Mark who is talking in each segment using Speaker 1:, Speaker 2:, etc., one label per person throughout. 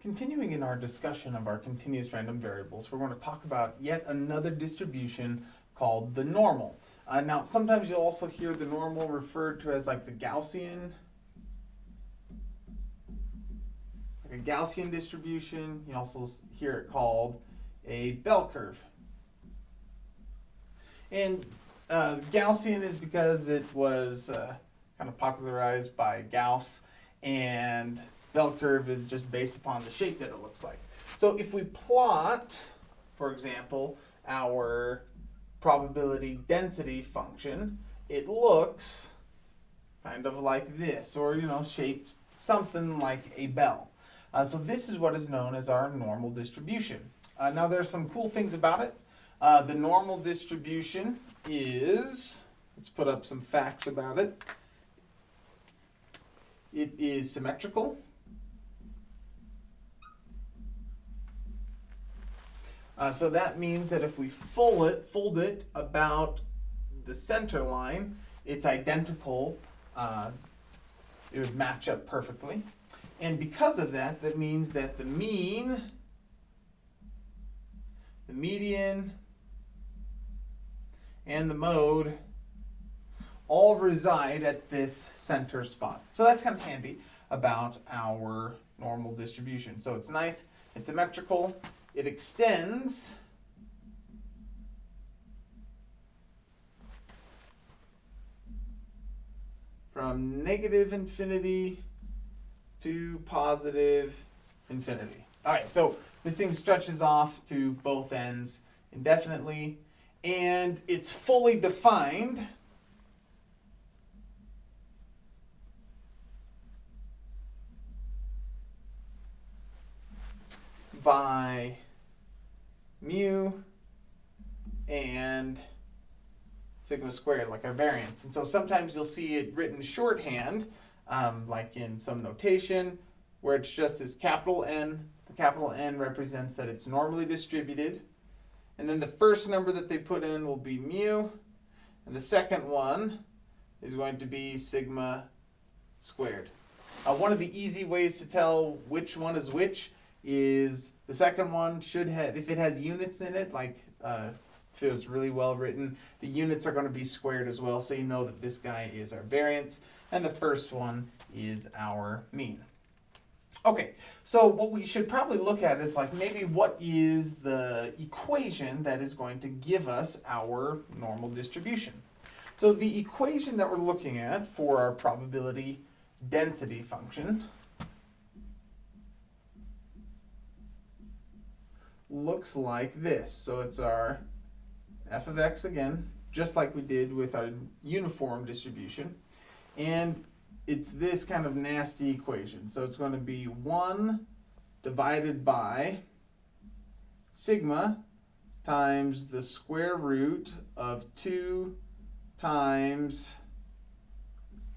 Speaker 1: continuing in our discussion of our continuous random variables, we're going to talk about yet another distribution called the normal. Uh, now, sometimes you'll also hear the normal referred to as like the Gaussian, like a Gaussian distribution. You also hear it called a bell curve. And uh, Gaussian is because it was uh, kind of popularized by Gauss, and bell curve is just based upon the shape that it looks like. So if we plot, for example, our probability density function, it looks kind of like this, or you know, shaped something like a bell. Uh, so this is what is known as our normal distribution. Uh, now there's some cool things about it. Uh, the normal distribution is, let's put up some facts about it. It is symmetrical. Uh, so that means that if we fold it, fold it about the center line, it's identical. Uh, it would match up perfectly. And because of that, that means that the mean, the median, and the mode all reside at this center spot. So that's kind of handy about our normal distribution. So it's nice, it's symmetrical, it extends from negative infinity to positive infinity. All right, so this thing stretches off to both ends indefinitely, and it's fully defined by mu and sigma squared, like our variance. And so sometimes you'll see it written shorthand, um, like in some notation, where it's just this capital N. The capital N represents that it's normally distributed. And then the first number that they put in will be mu, and the second one is going to be sigma squared. Uh, one of the easy ways to tell which one is which is the second one should have, if it has units in it, like uh, if it was really well written, the units are going to be squared as well, so you know that this guy is our variance, and the first one is our mean. Okay, so what we should probably look at is like maybe what is the equation that is going to give us our normal distribution. So the equation that we're looking at for our probability density function looks like this. So it's our f of x again, just like we did with our uniform distribution. And it's this kind of nasty equation. So it's going to be 1 divided by sigma times the square root of 2 times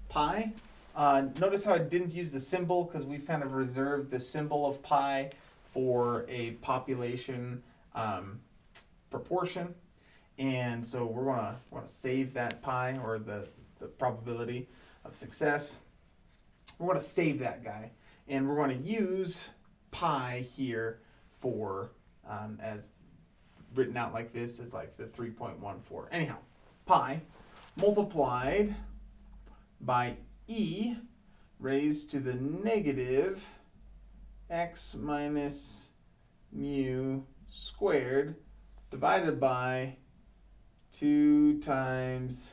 Speaker 1: pi. Uh, notice how I didn't use the symbol because we've kind of reserved the symbol of pi for a population um, proportion. And so we're gonna want to save that pi or the, the probability of success. We're to save that guy. And we're to use pi here for, um, as written out like this, is like the 3.14. Anyhow, pi multiplied by e raised to the negative x minus mu squared divided by 2 times,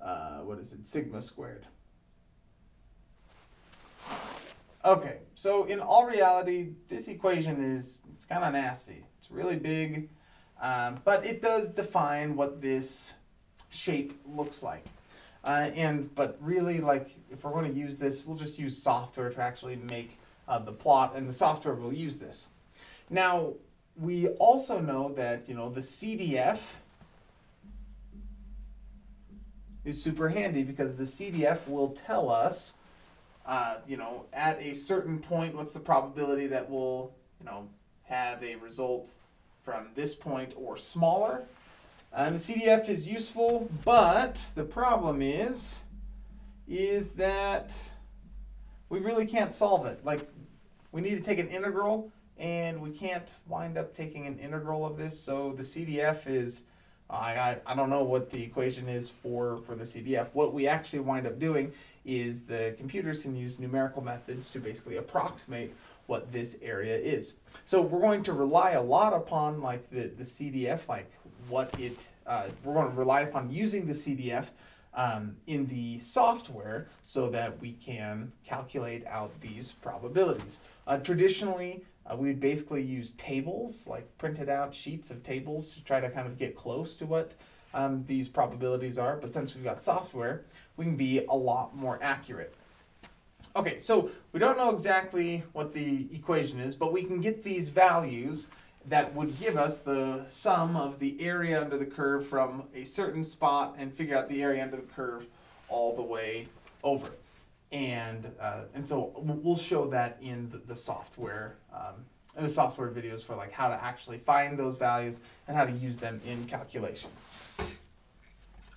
Speaker 1: uh, what is it, sigma squared. Okay, so in all reality, this equation is, it's kind of nasty. It's really big, um, but it does define what this shape looks like. Uh, and, but really, like, if we're going to use this, we'll just use software to actually make uh, the plot, and the software will use this. Now, we also know that, you know, the CDF is super handy because the CDF will tell us, uh, you know, at a certain point, what's the probability that we'll, you know, have a result from this point or smaller. And the CDF is useful, but the problem is, is that we really can't solve it. Like we need to take an integral, and we can't wind up taking an integral of this, so the CDF is, I, I, I don't know what the equation is for, for the CDF. What we actually wind up doing is the computers can use numerical methods to basically approximate what this area is. So we're going to rely a lot upon like the, the CDF, like what it, uh, we're going to rely upon using the CDF um, in the software so that we can calculate out these probabilities. Uh, traditionally, uh, we would basically use tables, like printed out sheets of tables to try to kind of get close to what um, these probabilities are. But since we've got software, we can be a lot more accurate. Okay, so we don't know exactly what the equation is, but we can get these values that would give us the sum of the area under the curve from a certain spot and figure out the area under the curve all the way over. And, uh, and so we'll show that in the, the software, um, in the software videos for like how to actually find those values and how to use them in calculations.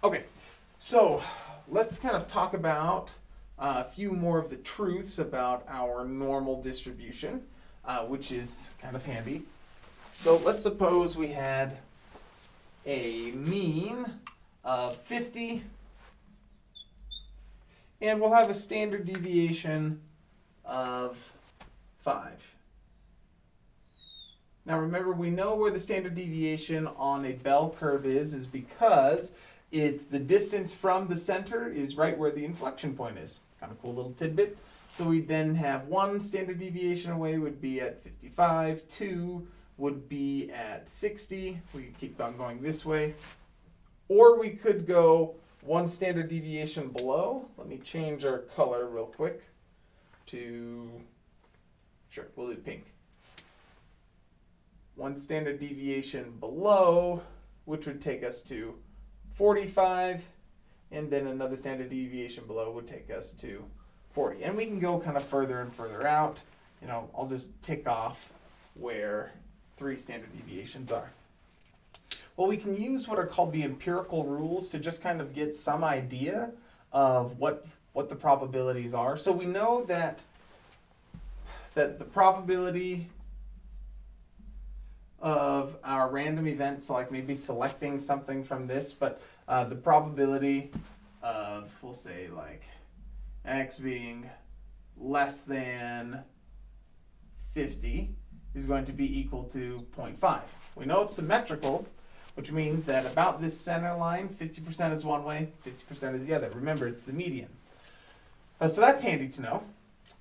Speaker 1: Okay, so let's kind of talk about uh, a few more of the truths about our normal distribution, uh, which is kind of handy. So let's suppose we had a mean of 50 and we'll have a standard deviation of 5. Now remember, we know where the standard deviation on a bell curve is, is because it's the distance from the center is right where the inflection point is. Kind of cool little tidbit. So we then have one standard deviation away would be at 55, two would be at 60. We could keep on going this way. Or we could go one standard deviation below. Let me change our color real quick to, sure, we'll do pink. One standard deviation below, which would take us to 45, and then another standard deviation below would take us to 40. And we can go kind of further and further out. You know, I'll just tick off where three standard deviations are. Well, we can use what are called the empirical rules to just kind of get some idea of what, what the probabilities are. So we know that, that the probability of our random events, like maybe selecting something from this, but uh, the probability of, we'll say like x being less than 50 is going to be equal to 0.5. We know it's symmetrical, which means that about this center line, 50% is one way, 50% is the other. Remember, it's the median. Uh, so that's handy to know.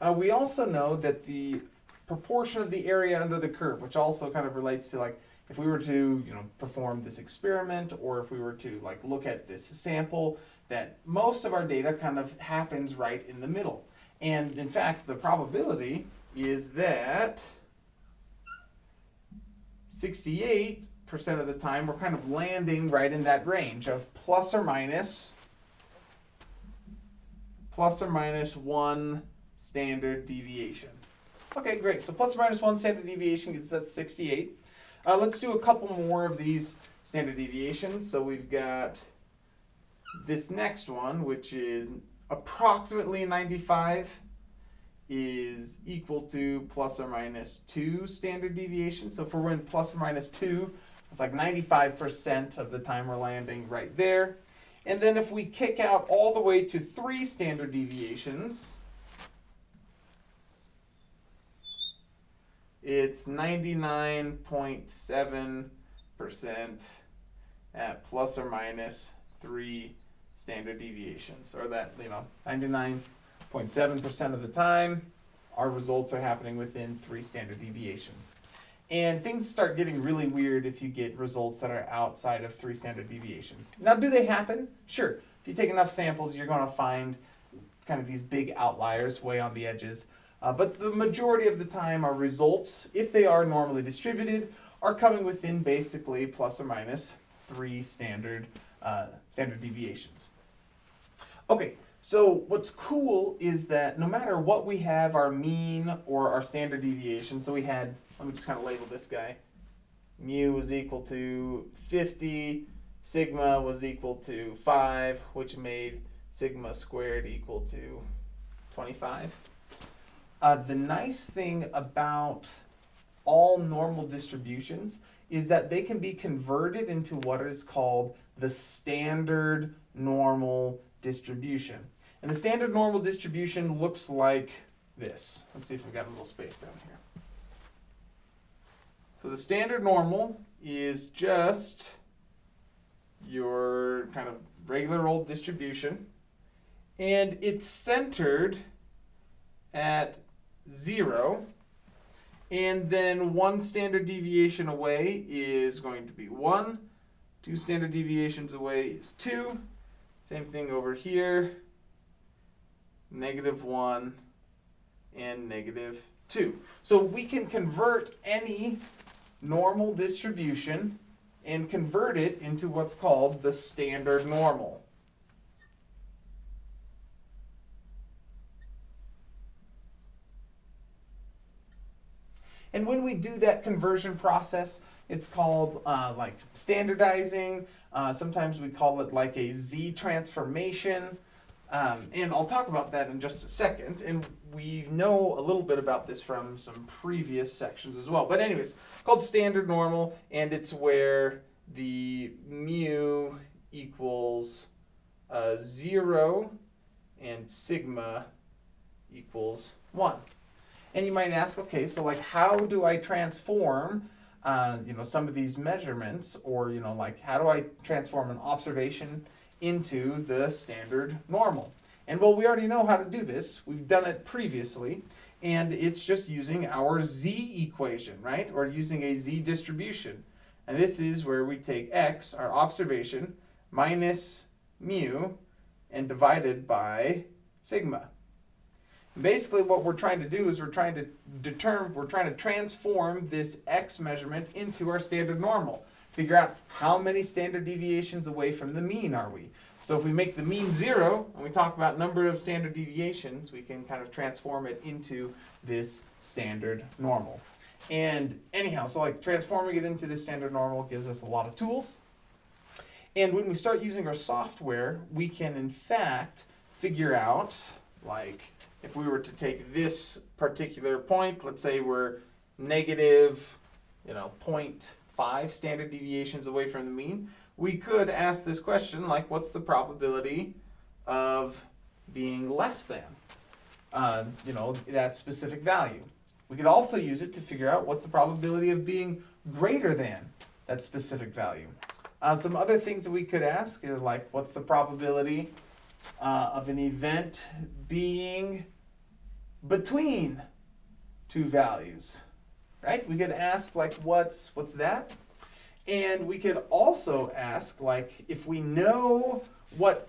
Speaker 1: Uh, we also know that the proportion of the area under the curve, which also kind of relates to like if we were to you know perform this experiment or if we were to like look at this sample, that most of our data kind of happens right in the middle. And in fact, the probability is that 68% of the time we're kind of landing right in that range of plus or minus plus or minus one standard deviation. Okay, great. So plus or minus one standard deviation gets us 68. Uh, let's do a couple more of these standard deviations. So we've got this next one, which is approximately 95 is equal to plus or minus 2 standard deviation. So if we're in plus or minus 2, it's like 95% of the time we're landing right there. And then if we kick out all the way to 3 standard deviations, it's 99.7% at plus or minus 3 standard deviations, or that, you know, 99.7% of the time, our results are happening within three standard deviations. And things start getting really weird if you get results that are outside of three standard deviations. Now, do they happen? Sure. If you take enough samples, you're going to find kind of these big outliers way on the edges. Uh, but the majority of the time, our results, if they are normally distributed, are coming within basically plus or minus three standard uh, standard deviations. Okay, so what's cool is that no matter what we have, our mean or our standard deviation, so we had, let me just kind of label this guy, mu was equal to 50, sigma was equal to 5, which made sigma squared equal to 25. Uh, the nice thing about all normal distributions is that they can be converted into what is called the standard normal distribution. And the standard normal distribution looks like this. Let's see if we've got a little space down here. So the standard normal is just your kind of regular old distribution. And it's centered at zero. And then one standard deviation away is going to be one. Two standard deviations away is two. Same thing over here. Negative one and negative two. So we can convert any normal distribution and convert it into what's called the standard normal. And when we do that conversion process, it's called uh, like standardizing. Uh, sometimes we call it like a Z transformation. Um, and I'll talk about that in just a second. And we know a little bit about this from some previous sections as well. But anyways, called standard normal, and it's where the mu equals uh, 0 and sigma equals 1. And you might ask, okay, so like how do I transform uh, you know, some of these measurements or, you know, like how do I transform an observation into the standard normal. And well, we already know how to do this. We've done it previously. And it's just using our z equation, right? Or using a z distribution. And this is where we take x, our observation, minus mu, and divided by sigma. Basically what we're trying to do is we're trying to determine, we're trying to transform this x measurement into our standard normal figure out how many standard deviations away from the mean are we. So if we make the mean zero, and we talk about number of standard deviations, we can kind of transform it into this standard normal. And anyhow, so like transforming it into this standard normal gives us a lot of tools. And when we start using our software, we can in fact figure out, like if we were to take this particular point, let's say we're negative, you know, point five standard deviations away from the mean, we could ask this question like, what's the probability of being less than, uh, you know, that specific value? We could also use it to figure out what's the probability of being greater than that specific value. Uh, some other things that we could ask is like, what's the probability uh, of an event being between two values? right? We could ask like, what's, what's that? And we could also ask like, if we know what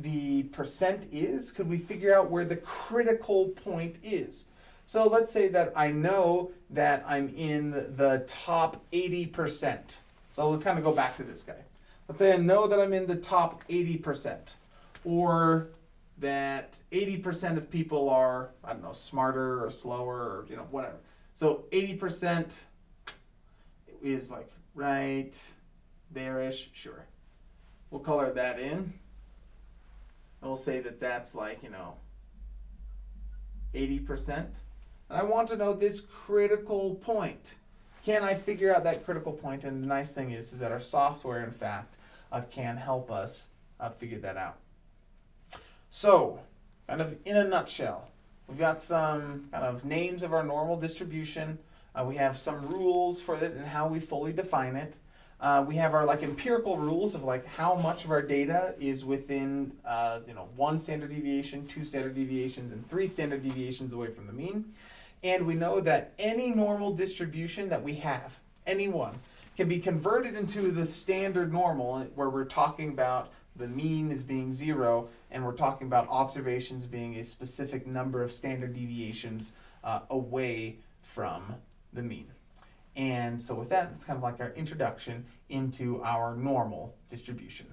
Speaker 1: the percent is, could we figure out where the critical point is? So let's say that I know that I'm in the top 80%. So let's kind of go back to this guy. Let's say I know that I'm in the top 80%, or that 80% of people are, I don't know, smarter or slower or, you know, whatever. So 80% is like right there-ish, sure. We'll color that in. And we'll say that that's like, you know, 80%. And I want to know this critical point. Can I figure out that critical point? And the nice thing is, is that our software, in fact, uh, can help us uh, figure that out. So, kind of in a nutshell, We've got some kind of names of our normal distribution. Uh, we have some rules for it and how we fully define it. Uh, we have our like empirical rules of like how much of our data is within uh, you know one standard deviation, two standard deviations, and three standard deviations away from the mean. And we know that any normal distribution that we have, any one, can be converted into the standard normal where we're talking about the mean is being zero, and we're talking about observations being a specific number of standard deviations uh, away from the mean. And so with that, it's kind of like our introduction into our normal distribution.